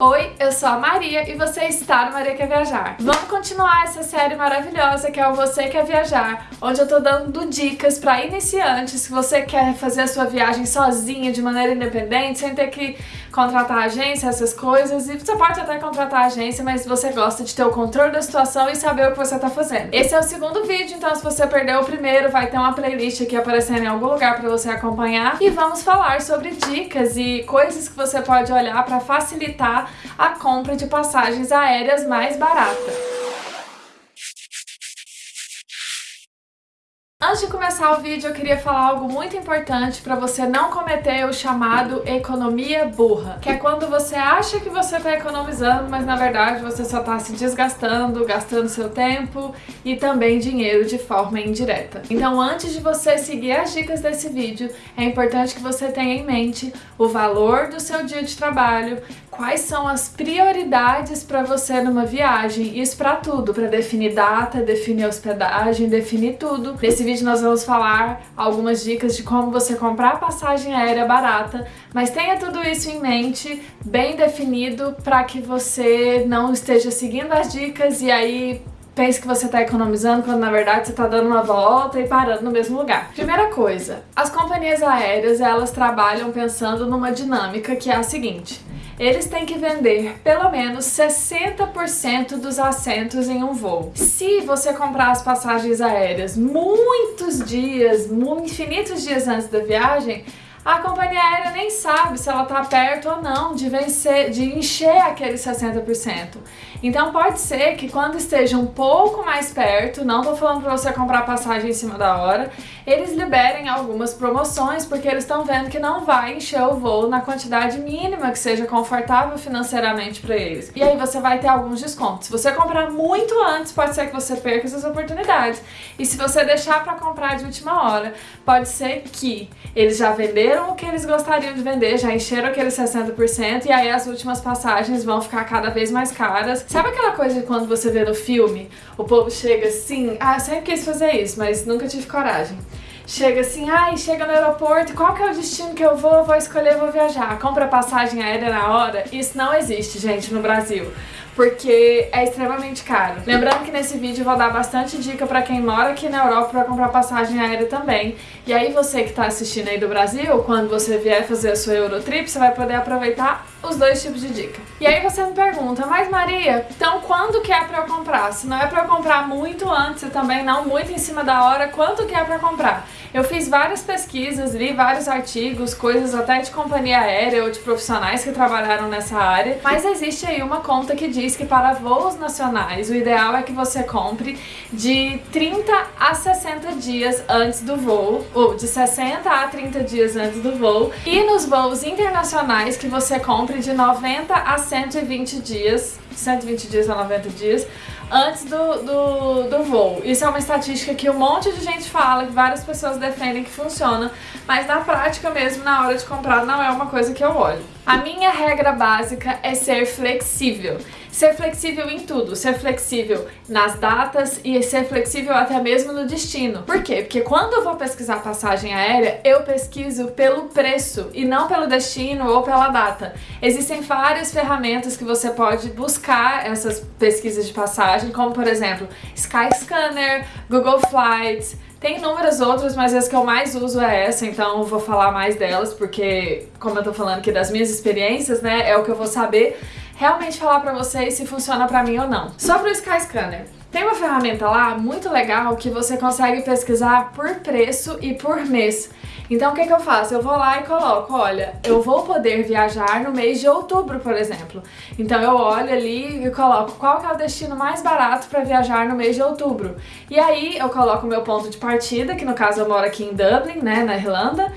Oi, eu sou a Maria e você está no Maria Quer Viajar. Vamos continuar essa série maravilhosa que é o Você Quer Viajar, onde eu tô dando dicas para iniciantes, se você quer fazer a sua viagem sozinha, de maneira independente, sem ter que contratar agência, essas coisas, e você pode até contratar agência, mas você gosta de ter o controle da situação e saber o que você tá fazendo. Esse é o segundo vídeo, então se você perdeu o primeiro, vai ter uma playlist aqui aparecendo em algum lugar para você acompanhar, e vamos falar sobre dicas e coisas que você pode olhar para facilitar a compra de passagens aéreas mais barata. Antes de começar o vídeo, eu queria falar algo muito importante para você não cometer o chamado economia burra, que é quando você acha que você está economizando, mas na verdade você só está se desgastando, gastando seu tempo e também dinheiro de forma indireta. Então antes de você seguir as dicas desse vídeo, é importante que você tenha em mente o valor do seu dia de trabalho, quais são as prioridades para você numa viagem, isso para tudo, para definir data, definir hospedagem, definir tudo. Nesse vídeo nós vamos falar algumas dicas de como você comprar passagem aérea barata, mas tenha tudo isso em mente, bem definido, para que você não esteja seguindo as dicas e aí pense que você está economizando quando na verdade você está dando uma volta e parando no mesmo lugar. Primeira coisa, as companhias aéreas elas trabalham pensando numa dinâmica que é a seguinte, eles têm que vender pelo menos 60% dos assentos em um voo. Se você comprar as passagens aéreas muitos dias, infinitos dias antes da viagem, a companhia aérea nem sabe se ela está perto ou não de vencer, de encher aqueles 60%. Então pode ser que quando esteja um pouco mais perto, não estou falando para você comprar passagem em cima da hora, eles liberem algumas promoções porque eles estão vendo que não vai encher o voo na quantidade mínima que seja confortável financeiramente para eles. E aí você vai ter alguns descontos. Se você comprar muito antes, pode ser que você perca essas oportunidades. E se você deixar para comprar de última hora, pode ser que eles já venderam o que eles gostariam de vender, já encheram aqueles 60% e aí as últimas passagens vão ficar cada vez mais caras. Sabe aquela coisa de quando você vê no filme, o povo chega assim, ah, sempre quis fazer isso, mas nunca tive coragem chega assim, ai, chega no aeroporto, qual que é o destino que eu vou? Vou escolher, vou viajar. Compra passagem aérea na hora. Isso não existe, gente, no Brasil porque é extremamente caro. Lembrando que nesse vídeo eu vou dar bastante dica pra quem mora aqui na Europa pra comprar passagem aérea também. E aí você que tá assistindo aí do Brasil, quando você vier fazer a sua Eurotrip, você vai poder aproveitar os dois tipos de dica. E aí você me pergunta, mas Maria, então quando que é pra eu comprar? Se não é pra eu comprar muito antes e também não muito em cima da hora, quanto que é pra comprar? Eu fiz várias pesquisas, li vários artigos, coisas até de companhia aérea ou de profissionais que trabalharam nessa área, mas existe aí uma conta que diz que para voos nacionais o ideal é que você compre de 30 a 60 dias antes do voo, ou de 60 a 30 dias antes do voo, e nos voos internacionais que você compre de 90 a 120 dias, 120 dias a 90 dias, antes do, do, do voo. Isso é uma estatística que um monte de gente fala, que várias pessoas defendem que funciona, mas na prática mesmo, na hora de comprar, não é uma coisa que eu olho. A minha regra básica é ser flexível. Ser flexível em tudo, ser flexível nas datas e ser flexível até mesmo no destino. Por quê? Porque quando eu vou pesquisar passagem aérea, eu pesquiso pelo preço e não pelo destino ou pela data. Existem várias ferramentas que você pode buscar essas pesquisas de passagem, como por exemplo Skyscanner, Google Flights, tem inúmeras outras, mas as que eu mais uso é essa, então eu vou falar mais delas, porque como eu tô falando aqui das minhas experiências, né, é o que eu vou saber realmente falar pra vocês se funciona pra mim ou não. Sobre o Skyscanner. Tem uma ferramenta lá muito legal que você consegue pesquisar por preço e por mês. Então o que, que eu faço? Eu vou lá e coloco, olha, eu vou poder viajar no mês de outubro, por exemplo. Então eu olho ali e coloco qual que é o destino mais barato para viajar no mês de outubro. E aí eu coloco o meu ponto de partida, que no caso eu moro aqui em Dublin, né, na Irlanda,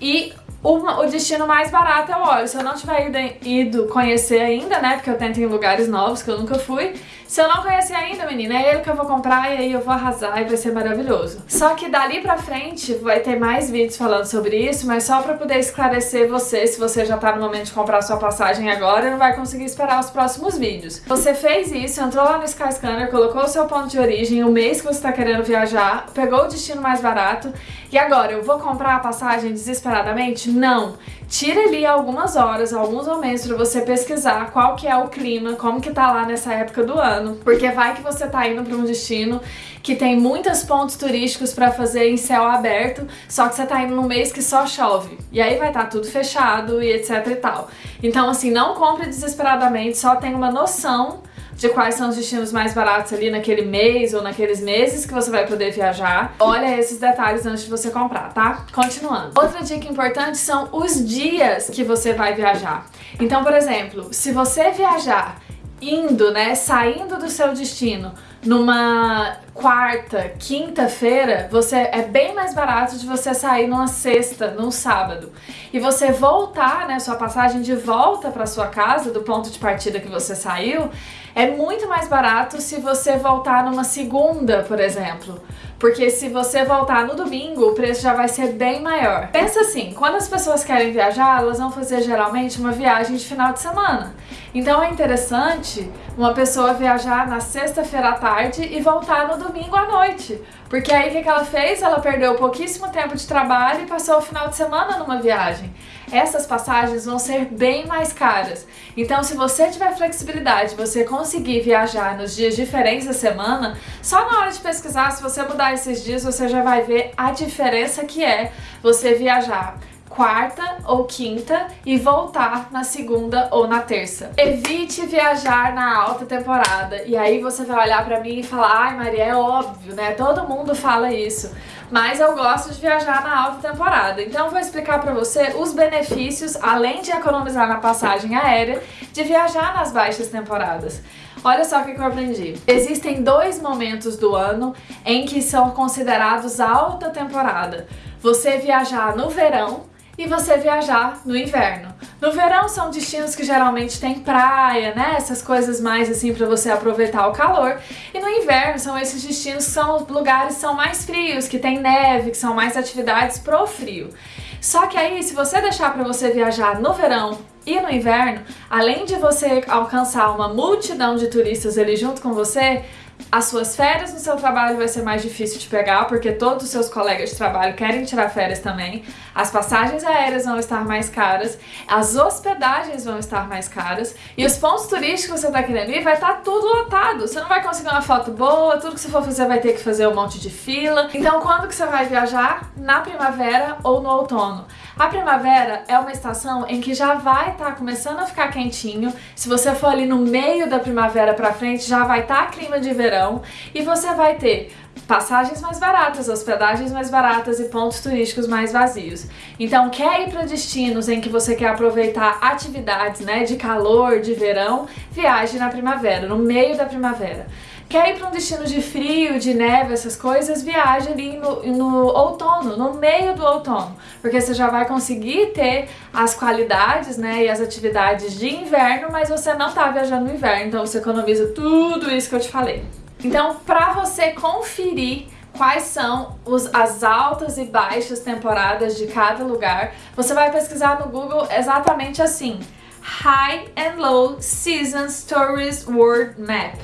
e o, o destino mais barato eu olho. Se eu não tiver ido, ido conhecer ainda, né, porque eu tento em lugares novos que eu nunca fui, se eu não conhecer ainda, menina, é ele que eu vou comprar e aí eu vou arrasar e vai ser maravilhoso. Só que dali pra frente vai ter mais vídeos falando sobre isso, mas só pra poder esclarecer você, se você já tá no momento de comprar sua passagem agora, não vai conseguir esperar os próximos vídeos. Você fez isso, entrou lá no Skyscanner, colocou o seu ponto de origem, o mês que você tá querendo viajar, pegou o destino mais barato e agora, eu vou comprar a passagem desesperadamente? Não. Tira ali algumas horas, alguns momentos para você pesquisar qual que é o clima, como que tá lá nessa época do ano, porque vai que você tá indo para um destino que tem muitos pontos turísticos para fazer em céu aberto, só que você tá indo num mês que só chove. E aí vai estar tá tudo fechado e etc e tal. Então assim, não compre desesperadamente, só tenha uma noção de quais são os destinos mais baratos ali naquele mês ou naqueles meses que você vai poder viajar. Olha esses detalhes antes de você comprar, tá? Continuando. Outra dica importante são os dias que você vai viajar. Então, por exemplo, se você viajar indo, né, saindo do seu destino numa quarta, quinta-feira, você é bem mais barato de você sair numa sexta, num sábado. E você voltar, né, sua passagem de volta para sua casa do ponto de partida que você saiu, é muito mais barato se você voltar numa segunda, por exemplo. Porque se você voltar no domingo, o preço já vai ser bem maior. Pensa assim, quando as pessoas querem viajar, elas vão fazer geralmente uma viagem de final de semana. Então é interessante uma pessoa viajar na sexta-feira à tarde e voltar no domingo à noite. Porque aí o que, que ela fez? Ela perdeu pouquíssimo tempo de trabalho e passou o final de semana numa viagem. Essas passagens vão ser bem mais caras. Então se você tiver flexibilidade, você conseguir viajar nos dias diferentes da semana, só na hora de pesquisar, se você mudar esses dias, você já vai ver a diferença que é você viajar quarta ou quinta e voltar na segunda ou na terça. Evite viajar na alta temporada. E aí você vai olhar pra mim e falar, ai Maria, é óbvio, né? Todo mundo fala isso. Mas eu gosto de viajar na alta temporada. Então vou explicar pra você os benefícios, além de economizar na passagem aérea, de viajar nas baixas temporadas. Olha só o que eu aprendi. Existem dois momentos do ano em que são considerados alta temporada. Você viajar no verão e você viajar no inverno. No verão são destinos que geralmente tem praia, né? Essas coisas mais assim para você aproveitar o calor. E no inverno são esses destinos que são lugares que são mais frios, que tem neve, que são mais atividades pro frio. Só que aí, se você deixar para você viajar no verão e no inverno, além de você alcançar uma multidão de turistas ali junto com você, as suas férias no seu trabalho vai ser mais difícil de pegar, porque todos os seus colegas de trabalho querem tirar férias também. As passagens aéreas vão estar mais caras, as hospedagens vão estar mais caras, e os pontos turísticos que você está querendo ir vai estar tá tudo lotado. Você não vai conseguir uma foto boa, tudo que você for fazer vai ter que fazer um monte de fila. Então quando que você vai viajar? Na primavera ou no outono. A primavera é uma estação em que já vai estar tá começando a ficar quentinho. Se você for ali no meio da primavera pra frente, já vai estar tá clima de verão e você vai ter passagens mais baratas, hospedagens mais baratas e pontos turísticos mais vazios. Então, quer ir para destinos em que você quer aproveitar atividades né, de calor, de verão, viaje na primavera, no meio da primavera. Quer ir para um destino de frio, de neve, essas coisas, viaje ali no, no outono, no meio do outono, porque você já vai conseguir ter as qualidades né, e as atividades de inverno, mas você não está viajando no inverno, então você economiza tudo isso que eu te falei. Então, para você conferir quais são os, as altas e baixas temporadas de cada lugar, você vai pesquisar no Google exatamente assim, High and Low Seasons Tourist World Map.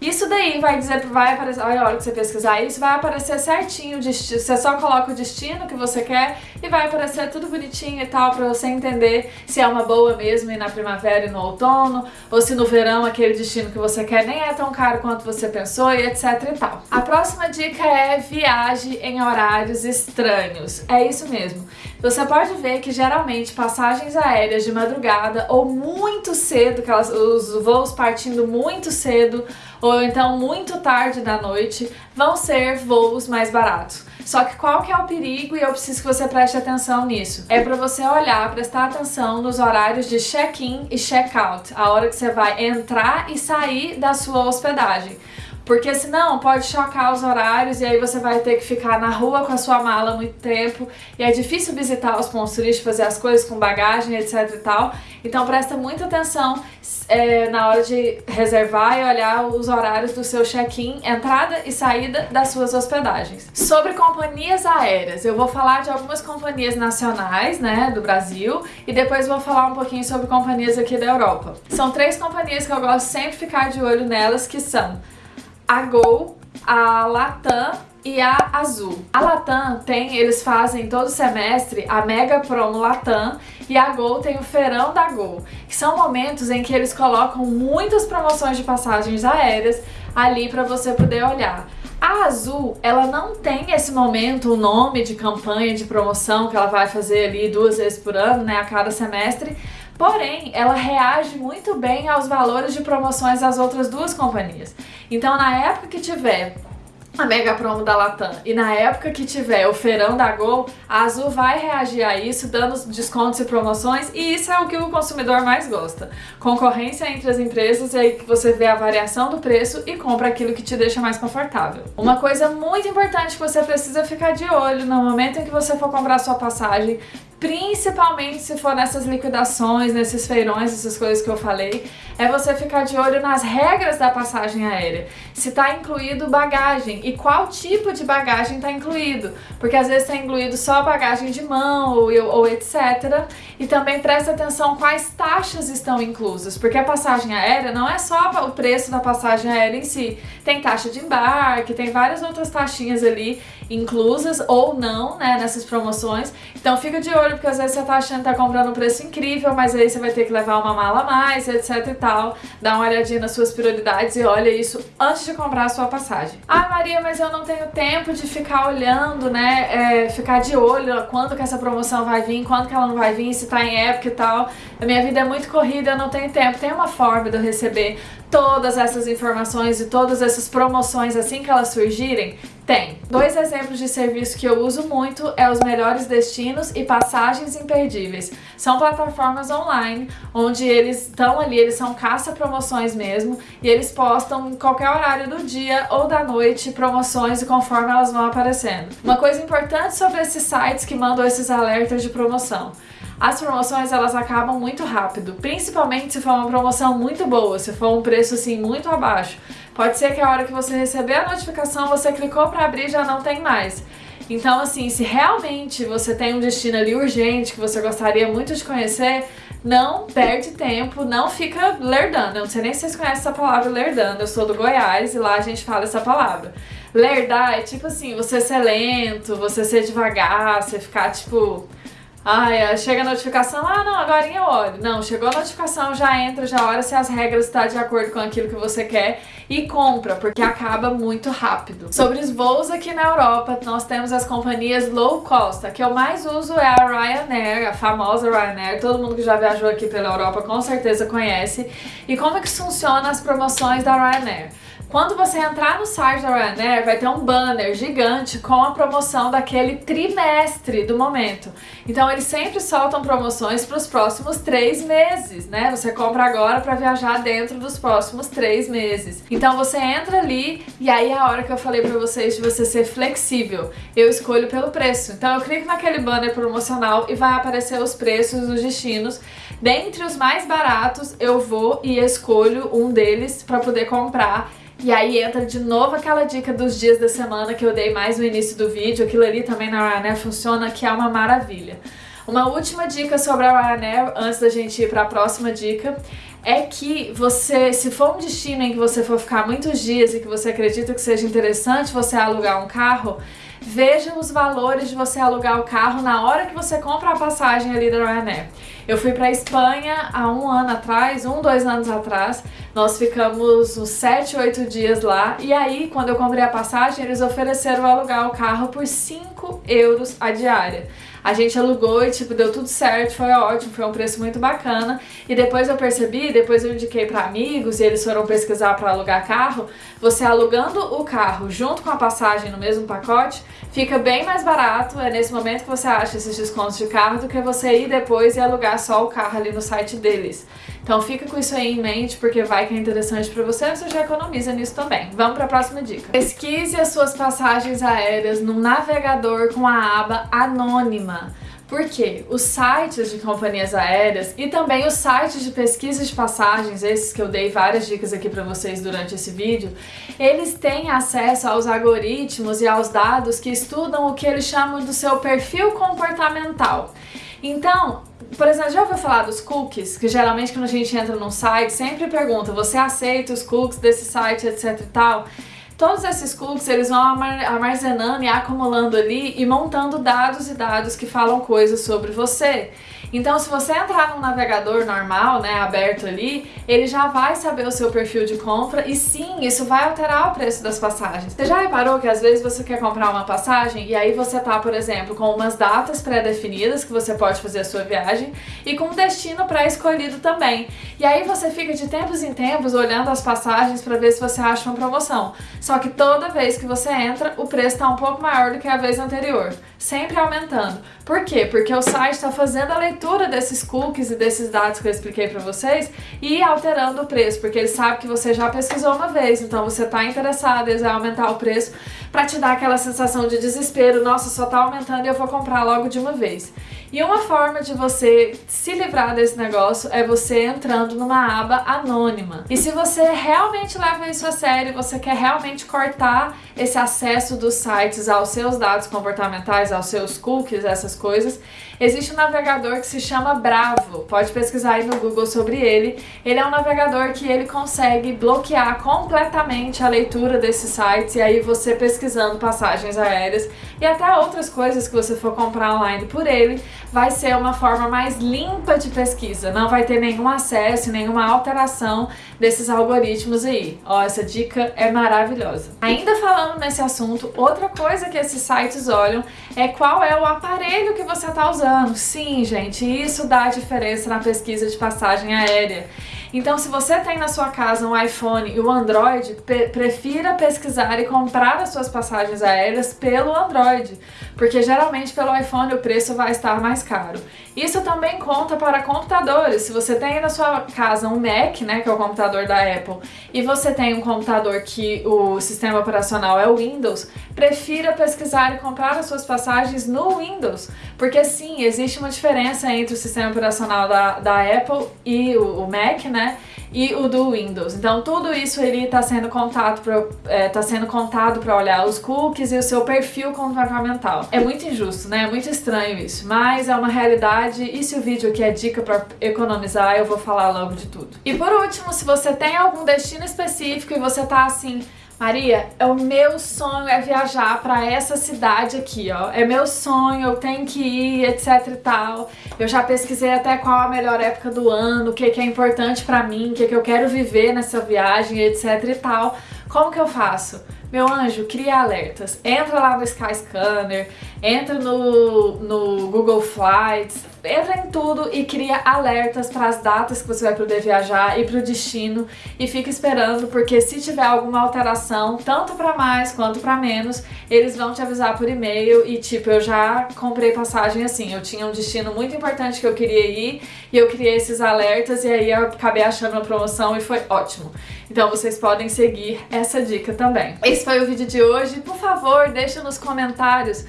Isso daí vai dizer, vai aparecer, olha a hora que você pesquisar isso, vai aparecer certinho o destino, você só coloca o destino que você quer e vai aparecer tudo bonitinho e tal, pra você entender se é uma boa mesmo ir na primavera e no outono, ou se no verão aquele destino que você quer nem é tão caro quanto você pensou e etc e tal. A próxima dica é viaje em horários estranhos. É isso mesmo. Você pode ver que geralmente passagens aéreas de madrugada ou muito cedo, aquelas, os voos partindo muito cedo, ou então muito tarde da noite, vão ser voos mais baratos. Só que qual que é o perigo e eu preciso que você preste atenção nisso? É para você olhar, prestar atenção nos horários de check-in e check-out, a hora que você vai entrar e sair da sua hospedagem. Porque senão pode chocar os horários e aí você vai ter que ficar na rua com a sua mala muito tempo e é difícil visitar os pontos turísticos, fazer as coisas com bagagem, etc e tal. Então presta muita atenção é, na hora de reservar e olhar os horários do seu check-in, entrada e saída das suas hospedagens. Sobre companhias aéreas, eu vou falar de algumas companhias nacionais, né, do Brasil, e depois vou falar um pouquinho sobre companhias aqui da Europa. São três companhias que eu gosto sempre de ficar de olho nelas, que são a Gol, a Latam e a Azul. A Latam tem, eles fazem todo semestre a Mega Promo Latam e a Gol tem o Feirão da Gol, que são momentos em que eles colocam muitas promoções de passagens aéreas ali para você poder olhar. A Azul, ela não tem esse momento, o nome de campanha de promoção que ela vai fazer ali duas vezes por ano, né, a cada semestre, Porém, ela reage muito bem aos valores de promoções das outras duas companhias. Então, na época que tiver a mega promo da Latam e na época que tiver o feirão da Gol, a Azul vai reagir a isso, dando descontos e promoções, e isso é o que o consumidor mais gosta. Concorrência entre as empresas e aí que você vê a variação do preço e compra aquilo que te deixa mais confortável. Uma coisa muito importante que você precisa ficar de olho no momento em que você for comprar sua passagem, principalmente se for nessas liquidações, nesses feirões, essas coisas que eu falei, é você ficar de olho nas regras da passagem aérea. Se está incluído bagagem. E qual tipo de bagagem está incluído, porque às vezes está incluído só bagagem de mão ou, ou etc. E também presta atenção quais taxas estão inclusas, porque a passagem aérea não é só o preço da passagem aérea em si, tem taxa de embarque, tem várias outras taxinhas ali inclusas ou não, né, nessas promoções. Então fica de olho, porque às vezes você tá achando que tá comprando um preço incrível, mas aí você vai ter que levar uma mala a mais, etc e tal. Dá uma olhadinha nas suas prioridades e olha isso antes de comprar a sua passagem. Ah, Maria, mas eu não tenho tempo de ficar olhando, né, é, ficar de olho quando que essa promoção vai vir, quando que ela não vai vir, se tá em época e tal. A minha vida é muito corrida, eu não tenho tempo. Tem uma forma de eu receber todas essas informações e todas essas promoções assim que elas surgirem? Tem. Dois exemplos de serviço que eu uso muito é os melhores destinos e passagens imperdíveis. São plataformas online onde eles estão ali, eles são caça promoções mesmo e eles postam em qualquer horário do dia ou da noite promoções e conforme elas vão aparecendo. Uma coisa importante sobre esses sites que mandam esses alertas de promoção. As promoções elas acabam muito rápido, principalmente se for uma promoção muito boa, se for um preço assim muito abaixo. Pode ser que a hora que você receber a notificação, você clicou para abrir já não tem mais. Então, assim, se realmente você tem um destino ali urgente que você gostaria muito de conhecer, não perde tempo, não fica lerdando. Eu não sei nem se vocês conhecem essa palavra lerdando. Eu sou do Goiás e lá a gente fala essa palavra. Lerdar é tipo assim, você ser lento, você ser devagar, você ficar tipo Ai, chega a notificação, ah não, agora eu olho. Não, chegou a notificação, já entra, já olha se as regras estão tá de acordo com aquilo que você quer e compra, porque acaba muito rápido. Sobre os voos aqui na Europa, nós temos as companhias low cost. A que eu mais uso é a Ryanair, a famosa Ryanair. Todo mundo que já viajou aqui pela Europa com certeza conhece. E como é que funciona as promoções da Ryanair? Quando você entrar no site da Ryanair, vai ter um banner gigante com a promoção daquele trimestre do momento. Então eles sempre soltam promoções para os próximos três meses, né? Você compra agora para viajar dentro dos próximos três meses. Então você entra ali e aí é a hora que eu falei para vocês de você ser flexível. Eu escolho pelo preço. Então eu clico naquele banner promocional e vai aparecer os preços dos destinos. Dentre os mais baratos, eu vou e escolho um deles para poder comprar e aí entra de novo aquela dica dos dias da semana que eu dei mais no início do vídeo. Aquilo ali também na Ryanair funciona, que é uma maravilha. Uma última dica sobre a Ryanair, antes da gente ir para a próxima dica, é que você, se for um destino em que você for ficar muitos dias e que você acredita que seja interessante você alugar um carro, veja os valores de você alugar o carro na hora que você compra a passagem ali da Ryanair. Eu fui para Espanha há um ano atrás, um, dois anos atrás, nós ficamos uns 7, 8 dias lá e aí, quando eu comprei a passagem, eles ofereceram alugar o carro por 5 euros a diária. A gente alugou e, tipo, deu tudo certo, foi ótimo, foi um preço muito bacana. E depois eu percebi, depois eu indiquei para amigos e eles foram pesquisar para alugar carro, você alugando o carro junto com a passagem no mesmo pacote, fica bem mais barato, é nesse momento que você acha esses descontos de carro, do que você ir depois e alugar só o carro ali no site deles. Então fica com isso aí em mente, porque vai que é interessante para você, você já economiza nisso também. Vamos para a próxima dica. Pesquise as suas passagens aéreas no navegador com a aba anônima. Porque os sites de companhias aéreas e também os sites de pesquisa de passagens, esses que eu dei várias dicas aqui para vocês durante esse vídeo, eles têm acesso aos algoritmos e aos dados que estudam o que eles chamam do seu perfil comportamental. Então, por exemplo, já ouviu falar dos cookies? Que geralmente quando a gente entra num site, sempre pergunta, você aceita os cookies desse site, etc e tal? Todos esses cookies, eles vão armazenando e acumulando ali e montando dados e dados que falam coisas sobre você. Então, se você entrar num navegador normal, né, aberto ali, ele já vai saber o seu perfil de compra e sim, isso vai alterar o preço das passagens. Você já reparou que às vezes você quer comprar uma passagem e aí você tá, por exemplo, com umas datas pré-definidas que você pode fazer a sua viagem e com um destino pré-escolhido também. E aí você fica de tempos em tempos olhando as passagens para ver se você acha uma promoção. Só que toda vez que você entra, o preço está um pouco maior do que a vez anterior, sempre aumentando. Por quê? Porque o site está fazendo a leitura desses cookies e desses dados que eu expliquei para vocês e alterando o preço, porque ele sabe que você já pesquisou uma vez, então você está interessado, em aumentar o preço para te dar aquela sensação de desespero, nossa, só está aumentando e eu vou comprar logo de uma vez. E uma forma de você se livrar desse negócio é você entrando numa aba anônima. E se você realmente leva isso a sério, você quer realmente cortar esse acesso dos sites aos seus dados comportamentais, aos seus cookies, essas coisas, existe um navegador que se chama Bravo. Pode pesquisar aí no Google sobre ele. Ele é um navegador que ele consegue bloquear completamente a leitura desses sites e aí você pesquisando passagens aéreas e até outras coisas que você for comprar online por ele, vai ser uma forma mais limpa de pesquisa, não vai ter nenhum acesso, nenhuma alteração desses algoritmos aí. Ó, essa dica é maravilhosa. Ainda falando nesse assunto, outra coisa que esses sites olham é qual é o aparelho que você está usando. Sim, gente, isso dá diferença na pesquisa de passagem aérea. Então, se você tem na sua casa um iPhone e um Android, prefira pesquisar e comprar as suas passagens aéreas pelo Android, porque geralmente pelo iPhone o preço vai estar mais caro. Isso também conta para computadores. Se você tem na sua casa um Mac, né, que é o computador da Apple, e você tem um computador que o sistema operacional é o Windows, prefira pesquisar e comprar as suas passagens no Windows, porque sim, existe uma diferença entre o sistema operacional da, da Apple e o, o Mac, né? E o do Windows. Então tudo isso ele está sendo contado é, tá sendo contado para olhar os cookies e o seu perfil comportamental. É muito injusto, né? É muito estranho isso, mas é uma realidade e se o vídeo aqui é dica para economizar, eu vou falar logo de tudo. E por último, se você tem algum destino específico e você tá assim, Maria, é o meu sonho é viajar para essa cidade aqui, ó. É meu sonho, eu tenho que ir, etc e tal. Eu já pesquisei até qual a melhor época do ano, o que, que é importante para mim, o que, que eu quero viver nessa viagem, etc e tal. Como que eu faço? Meu anjo, cria alertas. Entra lá no Skyscanner, entra no, no Google Flights, entra em tudo e cria alertas para as datas que você vai poder viajar e para o destino e fica esperando porque se tiver alguma alteração, tanto para mais quanto para menos, eles vão te avisar por e-mail e tipo, eu já comprei passagem assim, eu tinha um destino muito importante que eu queria ir e eu criei esses alertas e aí eu acabei achando uma promoção e foi ótimo. Então vocês podem seguir essa dica também. Esse foi o vídeo de hoje. Por favor, deixa nos comentários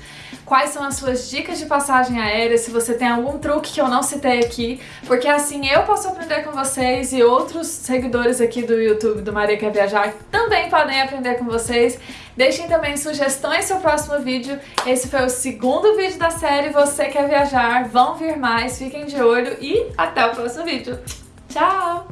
quais são as suas dicas de passagem aérea, se você tem algum truque que eu não citei aqui, porque assim eu posso aprender com vocês e outros seguidores aqui do YouTube do Maria Quer Viajar também podem aprender com vocês. Deixem também sugestões para o próximo vídeo. Esse foi o segundo vídeo da série Você Quer Viajar. Vão vir mais, fiquem de olho e até o próximo vídeo. Tchau!